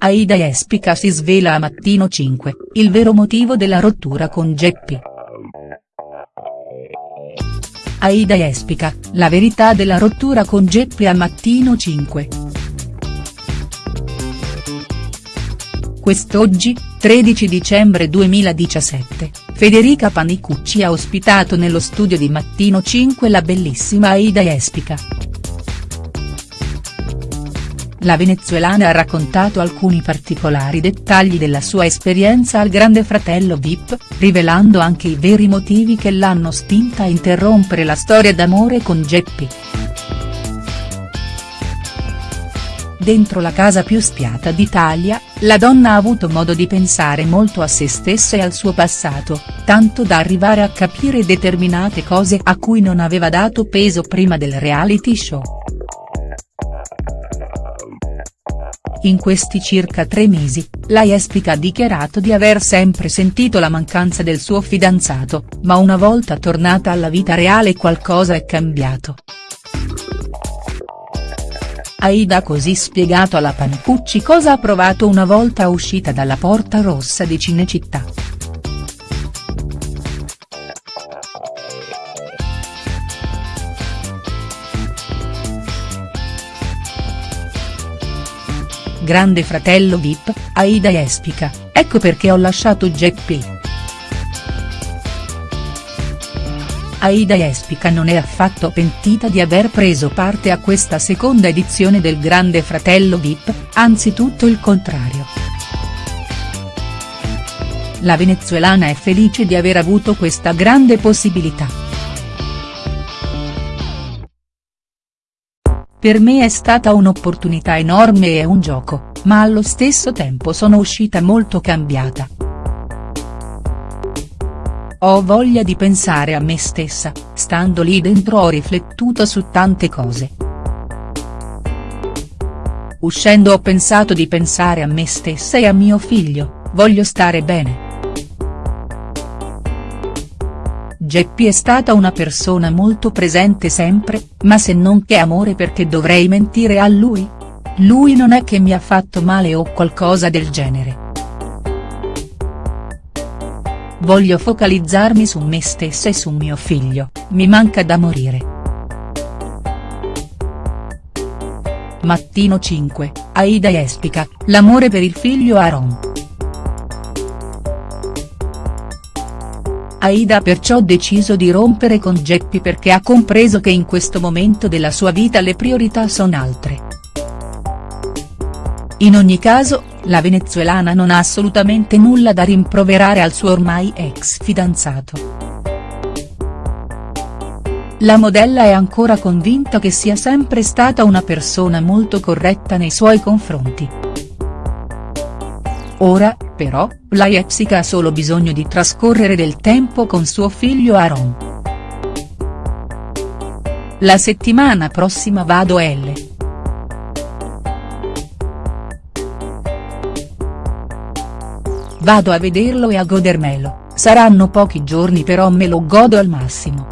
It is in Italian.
Aida Jespica si svela a Mattino 5, il vero motivo della rottura con Geppi. Aida Jespica, la verità della rottura con Geppi a Mattino 5. Quest'oggi, 13 dicembre 2017, Federica Panicucci ha ospitato nello studio di Mattino 5 la bellissima Aida Jespica. La venezuelana ha raccontato alcuni particolari dettagli della sua esperienza al Grande Fratello Vip, rivelando anche i veri motivi che l'hanno spinta a interrompere la storia d'amore con Geppi. Dentro la casa più spiata d'Italia, la donna ha avuto modo di pensare molto a se stessa e al suo passato, tanto da arrivare a capire determinate cose a cui non aveva dato peso prima del reality show. In questi circa tre mesi, la Jespica ha dichiarato di aver sempre sentito la mancanza del suo fidanzato, ma una volta tornata alla vita reale qualcosa è cambiato. Aida ha così spiegato alla Panicucci cosa ha provato una volta uscita dalla Porta Rossa di Cinecittà. Grande fratello Vip, Aida Jespica, ecco perché ho lasciato Geppi. Aida Jespica non è affatto pentita di aver preso parte a questa seconda edizione del Grande Fratello Vip, anzi tutto il contrario. La venezuelana è felice di aver avuto questa grande possibilità. Per me è stata un'opportunità enorme e un gioco, ma allo stesso tempo sono uscita molto cambiata. Ho voglia di pensare a me stessa, stando lì dentro ho riflettuto su tante cose. Uscendo ho pensato di pensare a me stessa e a mio figlio, voglio stare bene. Geppi è stata una persona molto presente sempre, ma se non che amore perché dovrei mentire a lui? Lui non è che mi ha fatto male o qualcosa del genere. Voglio focalizzarmi su me stessa e su mio figlio, mi manca da morire. Mattino 5, Aida Jespica, l'amore per il figlio Aaron. Aida ha perciò deciso di rompere con Geppi perché ha compreso che in questo momento della sua vita le priorità sono altre. In ogni caso, la venezuelana non ha assolutamente nulla da rimproverare al suo ormai ex fidanzato. La modella è ancora convinta che sia sempre stata una persona molto corretta nei suoi confronti. Ora, però, la Jessica ha solo bisogno di trascorrere del tempo con suo figlio Aaron. La settimana prossima vado a L. Vado a vederlo e a godermelo, saranno pochi giorni però me lo godo al massimo.